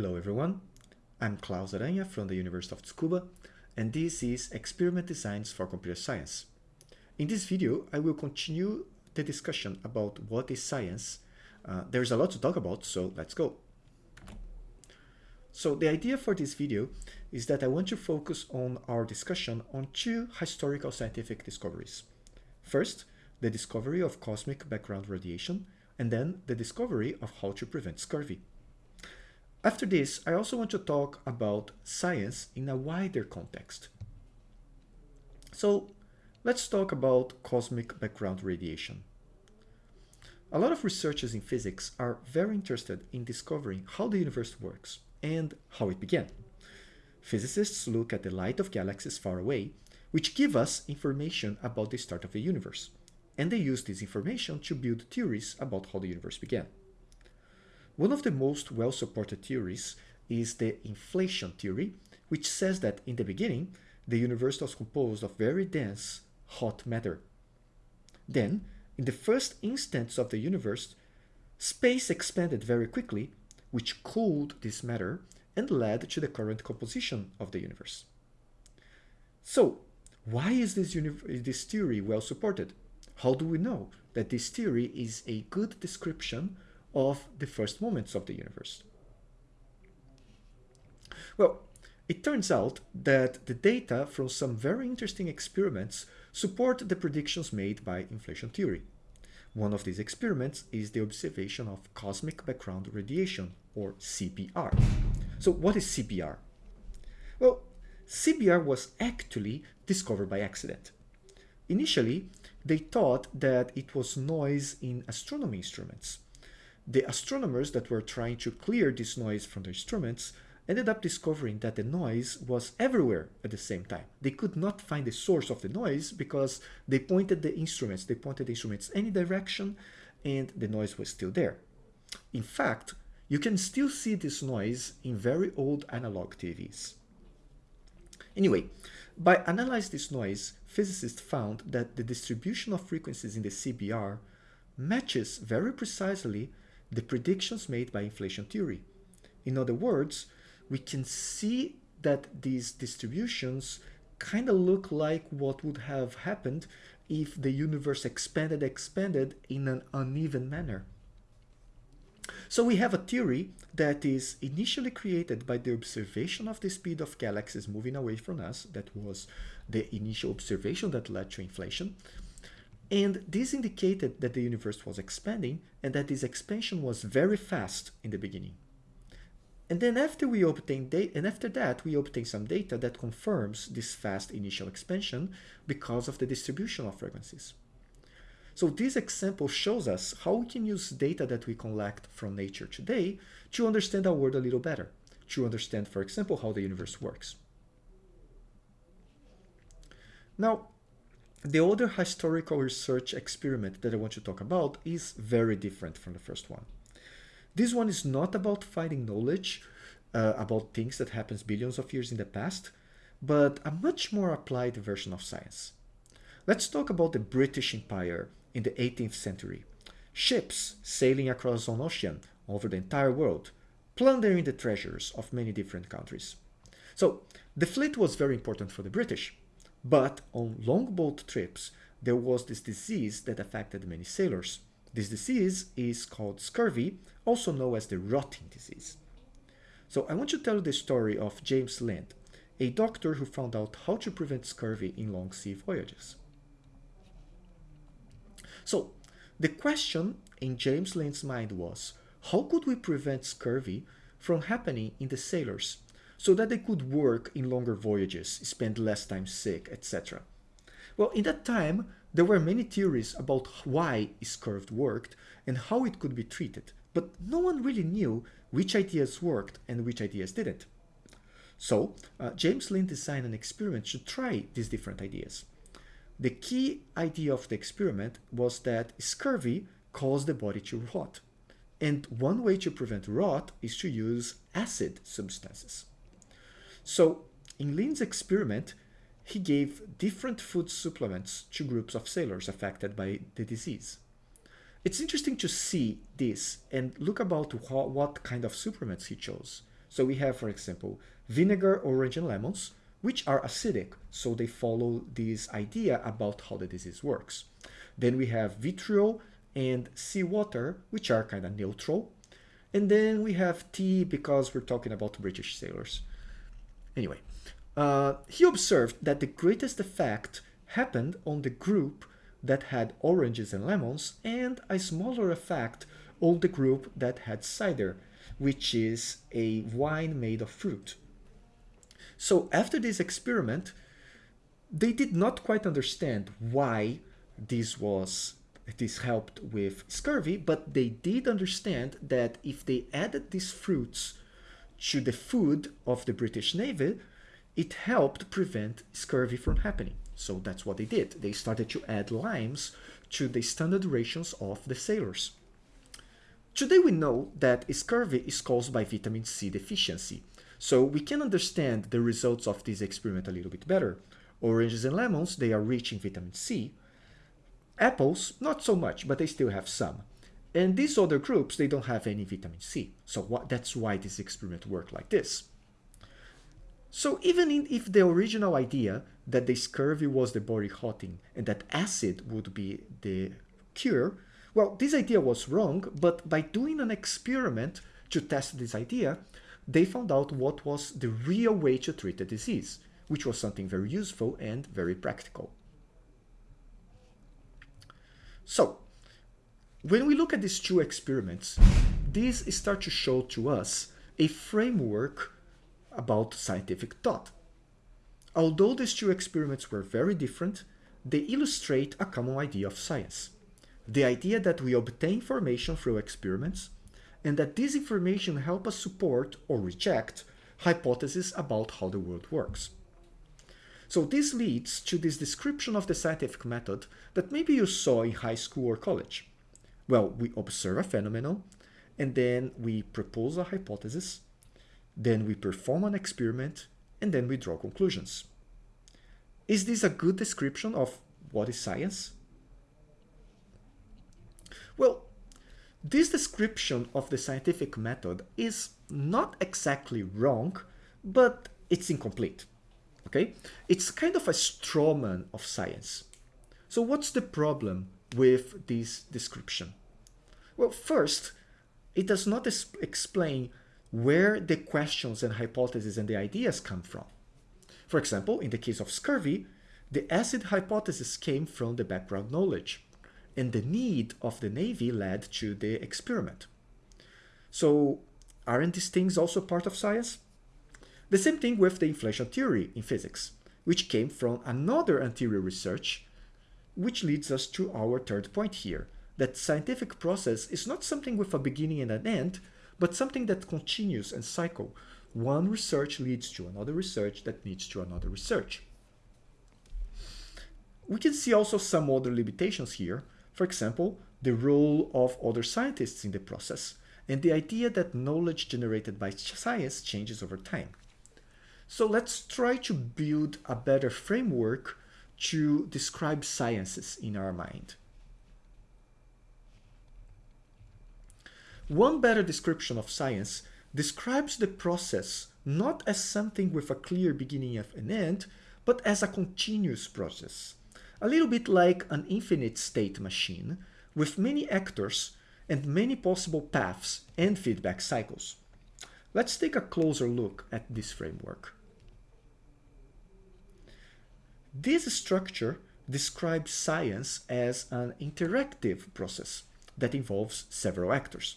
Hello everyone, I'm Claus Aranha from the University of Tsukuba and this is Experiment Designs for Computer Science. In this video, I will continue the discussion about what is science. Uh, there's a lot to talk about, so let's go. So the idea for this video is that I want to focus on our discussion on two historical scientific discoveries. First, the discovery of cosmic background radiation, and then the discovery of how to prevent scurvy. After this, I also want to talk about science in a wider context. So let's talk about cosmic background radiation. A lot of researchers in physics are very interested in discovering how the universe works and how it began. Physicists look at the light of galaxies far away, which give us information about the start of the universe, and they use this information to build theories about how the universe began. One of the most well-supported theories is the inflation theory, which says that in the beginning, the universe was composed of very dense, hot matter. Then, in the first instance of the universe, space expanded very quickly, which cooled this matter and led to the current composition of the universe. So, why is this, this theory well supported? How do we know that this theory is a good description of the first moments of the universe? Well, it turns out that the data from some very interesting experiments support the predictions made by inflation theory. One of these experiments is the observation of cosmic background radiation, or CBR. So what is CBR? Well, CBR was actually discovered by accident. Initially, they thought that it was noise in astronomy instruments, the astronomers that were trying to clear this noise from the instruments ended up discovering that the noise was everywhere at the same time. They could not find the source of the noise because they pointed the instruments, they pointed the instruments any direction and the noise was still there. In fact, you can still see this noise in very old analog TVs. Anyway, by analyzing this noise, physicists found that the distribution of frequencies in the CBR matches very precisely the predictions made by inflation theory. In other words, we can see that these distributions kind of look like what would have happened if the universe expanded expanded in an uneven manner. So we have a theory that is initially created by the observation of the speed of galaxies moving away from us. That was the initial observation that led to inflation. And this indicated that the universe was expanding and that this expansion was very fast in the beginning. And then after we obtain data, and after that, we obtain some data that confirms this fast initial expansion because of the distribution of frequencies. So this example shows us how we can use data that we collect from nature today to understand our world a little better, to understand, for example, how the universe works. Now, the other historical research experiment that I want to talk about is very different from the first one. This one is not about finding knowledge uh, about things that happens billions of years in the past, but a much more applied version of science. Let's talk about the British Empire in the 18th century. Ships sailing across an ocean over the entire world, plundering the treasures of many different countries. So the fleet was very important for the British. But on longboat trips, there was this disease that affected many sailors. This disease is called scurvy, also known as the rotting disease. So I want to tell you the story of James Lind, a doctor who found out how to prevent scurvy in long sea voyages. So the question in James Lind's mind was, how could we prevent scurvy from happening in the sailors so that they could work in longer voyages, spend less time sick, etc. Well, in that time, there were many theories about why scurvy worked and how it could be treated, but no one really knew which ideas worked and which ideas didn't. So, uh, James Lind designed an experiment to try these different ideas. The key idea of the experiment was that scurvy caused the body to rot. And one way to prevent rot is to use acid substances. So in Lind's experiment, he gave different food supplements to groups of sailors affected by the disease. It's interesting to see this and look about what kind of supplements he chose. So we have, for example, vinegar, orange, and lemons, which are acidic, so they follow this idea about how the disease works. Then we have vitriol and seawater, which are kind of neutral. And then we have tea because we're talking about British sailors. Anyway, uh, he observed that the greatest effect happened on the group that had oranges and lemons and a smaller effect on the group that had cider, which is a wine made of fruit. So after this experiment, they did not quite understand why this was this helped with scurvy, but they did understand that if they added these fruits to the food of the British Navy, it helped prevent scurvy from happening. So that's what they did. They started to add limes to the standard rations of the sailors. Today we know that scurvy is caused by vitamin C deficiency, so we can understand the results of this experiment a little bit better. Oranges and lemons, they are rich in vitamin C. Apples, not so much, but they still have some. And these other groups, they don't have any vitamin C. So what, that's why this experiment worked like this. So even in, if the original idea that the scurvy was the body hotting and that acid would be the cure, well, this idea was wrong, but by doing an experiment to test this idea, they found out what was the real way to treat the disease, which was something very useful and very practical. So, when we look at these two experiments, these start to show to us a framework about scientific thought. Although these two experiments were very different, they illustrate a common idea of science. The idea that we obtain information through experiments and that this information help us support or reject hypotheses about how the world works. So this leads to this description of the scientific method that maybe you saw in high school or college. Well, we observe a phenomenon, and then we propose a hypothesis, then we perform an experiment, and then we draw conclusions. Is this a good description of what is science? Well, this description of the scientific method is not exactly wrong, but it's incomplete. Okay? It's kind of a straw man of science. So what's the problem with this description? Well, first, it does not explain where the questions and hypotheses and the ideas come from. For example, in the case of scurvy, the acid hypothesis came from the background knowledge and the need of the Navy led to the experiment. So aren't these things also part of science? The same thing with the inflation theory in physics, which came from another anterior research, which leads us to our third point here, that scientific process is not something with a beginning and an end, but something that continues and cycle. One research leads to another research that leads to another research. We can see also some other limitations here, for example, the role of other scientists in the process, and the idea that knowledge generated by science changes over time. So let's try to build a better framework to describe sciences in our mind. One better description of science describes the process not as something with a clear beginning and an end, but as a continuous process a little bit like an infinite state machine with many actors and many possible paths and feedback cycles. Let's take a closer look at this framework. This structure describes science as an interactive process that involves several actors.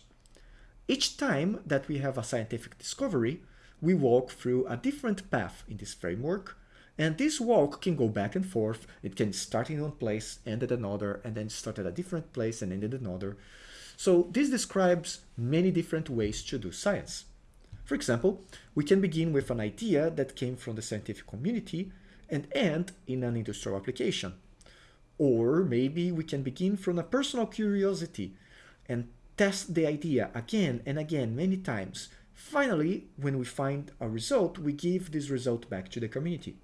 Each time that we have a scientific discovery, we walk through a different path in this framework and this walk can go back and forth. It can start in one place, end at another, and then start at a different place and end at another. So this describes many different ways to do science. For example, we can begin with an idea that came from the scientific community and end in an industrial application. Or maybe we can begin from a personal curiosity and test the idea again and again many times. Finally, when we find a result, we give this result back to the community.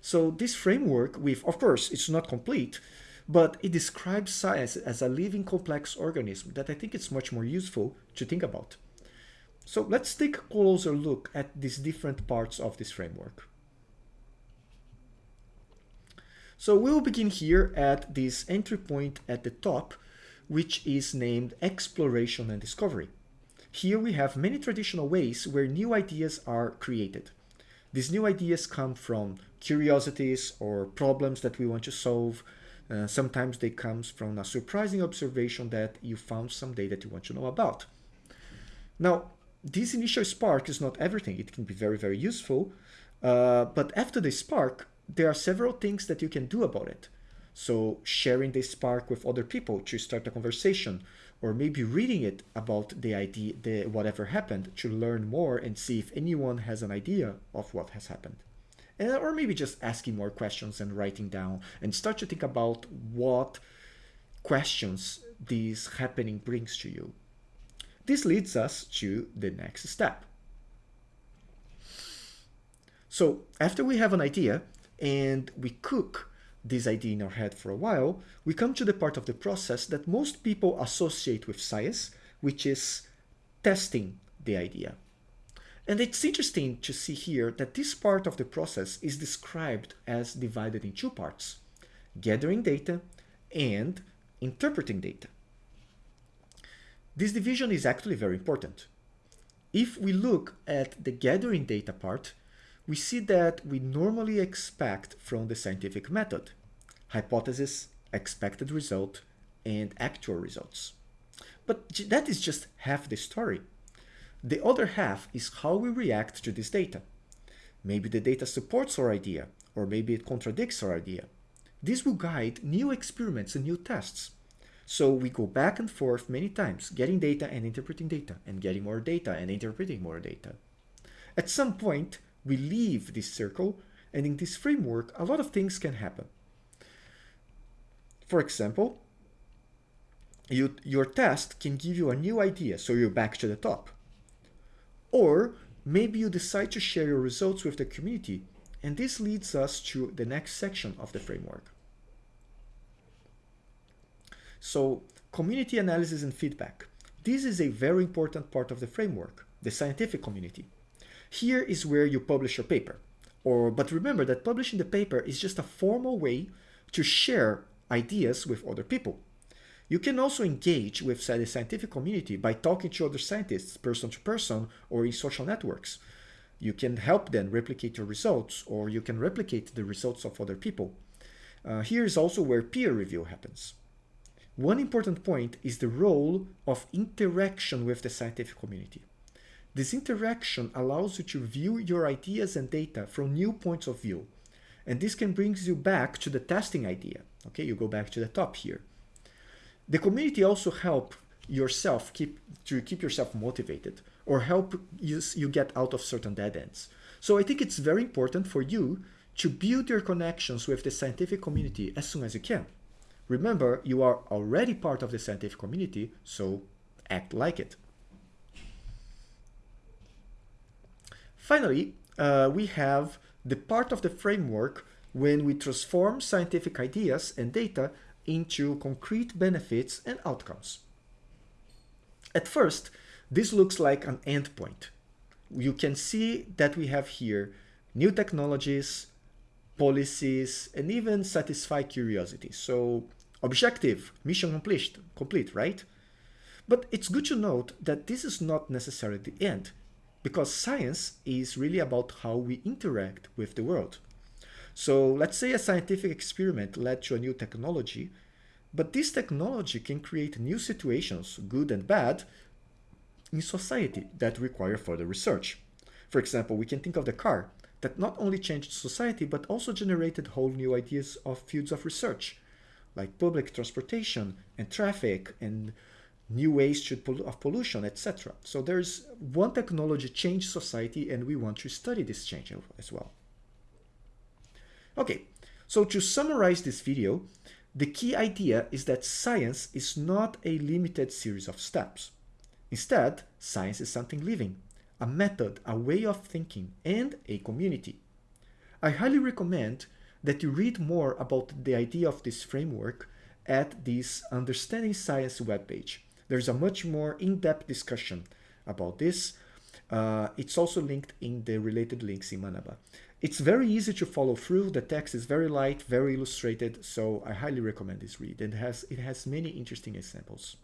So this framework with, of course, it's not complete, but it describes science as a living complex organism that I think it's much more useful to think about. So let's take a closer look at these different parts of this framework. So we'll begin here at this entry point at the top, which is named exploration and discovery. Here we have many traditional ways where new ideas are created. These new ideas come from curiosities or problems that we want to solve. Uh, sometimes they come from a surprising observation that you found someday that you want to know about. Now, this initial spark is not everything. It can be very, very useful. Uh, but after the spark, there are several things that you can do about it. So sharing the spark with other people to start a conversation, or maybe reading it about the idea, the whatever happened, to learn more and see if anyone has an idea of what has happened. And, or maybe just asking more questions and writing down and start to think about what questions this happening brings to you. This leads us to the next step. So after we have an idea and we cook this idea in our head for a while, we come to the part of the process that most people associate with science, which is testing the idea. And it's interesting to see here that this part of the process is described as divided in two parts, gathering data and interpreting data. This division is actually very important. If we look at the gathering data part, we see that we normally expect from the scientific method hypothesis, expected result, and actual results. But that is just half the story. The other half is how we react to this data. Maybe the data supports our idea, or maybe it contradicts our idea. This will guide new experiments and new tests. So we go back and forth many times, getting data and interpreting data, and getting more data and interpreting more data. At some point, we leave this circle, and in this framework, a lot of things can happen. For example, you, your test can give you a new idea, so you're back to the top. Or maybe you decide to share your results with the community, and this leads us to the next section of the framework. So community analysis and feedback. This is a very important part of the framework, the scientific community. Here is where you publish your paper. Or, but remember that publishing the paper is just a formal way to share ideas with other people. You can also engage with the scientific community by talking to other scientists person to person or in social networks. You can help them replicate your results or you can replicate the results of other people. Uh, here is also where peer review happens. One important point is the role of interaction with the scientific community. This interaction allows you to view your ideas and data from new points of view. And this can bring you back to the testing idea. Okay, you go back to the top here. The community also help yourself keep to keep yourself motivated or help you, you get out of certain dead ends. So I think it's very important for you to build your connections with the scientific community as soon as you can. Remember, you are already part of the scientific community, so act like it. Finally, uh, we have the part of the framework when we transform scientific ideas and data into concrete benefits and outcomes. At first, this looks like an endpoint. You can see that we have here new technologies, policies, and even satisfy curiosity. So objective, mission complete, complete, right? But it's good to note that this is not necessarily the end, because science is really about how we interact with the world. So let's say a scientific experiment led to a new technology, but this technology can create new situations, good and bad, in society that require further research. For example, we can think of the car that not only changed society, but also generated whole new ideas of fields of research, like public transportation and traffic and new ways to, of pollution, etc. So there's one technology changed society and we want to study this change as well. Okay, so to summarize this video, the key idea is that science is not a limited series of steps. Instead, science is something living, a method, a way of thinking, and a community. I highly recommend that you read more about the idea of this framework at this Understanding Science webpage. There's a much more in-depth discussion about this, Uh, it's also linked in the related links in Manaba. It's very easy to follow through. The text is very light, very illustrated, so I highly recommend this read. And it has, it has many interesting examples.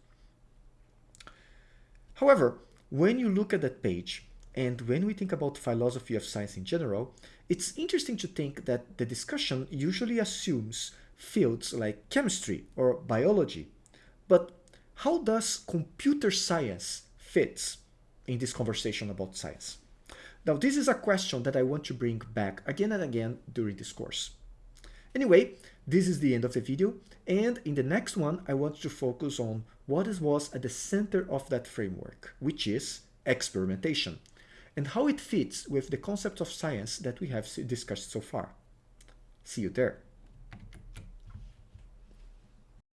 However, when you look at that page, and when we think about philosophy of science in general, it's interesting to think that the discussion usually assumes fields like chemistry or biology. But how does computer science fit in this conversation about science? Now, this is a question that I want to bring back again and again during this course. Anyway, this is the end of the video, and in the next one, I want to focus on what was at the center of that framework, which is experimentation, and how it fits with the concept of science that we have discussed so far. See you there.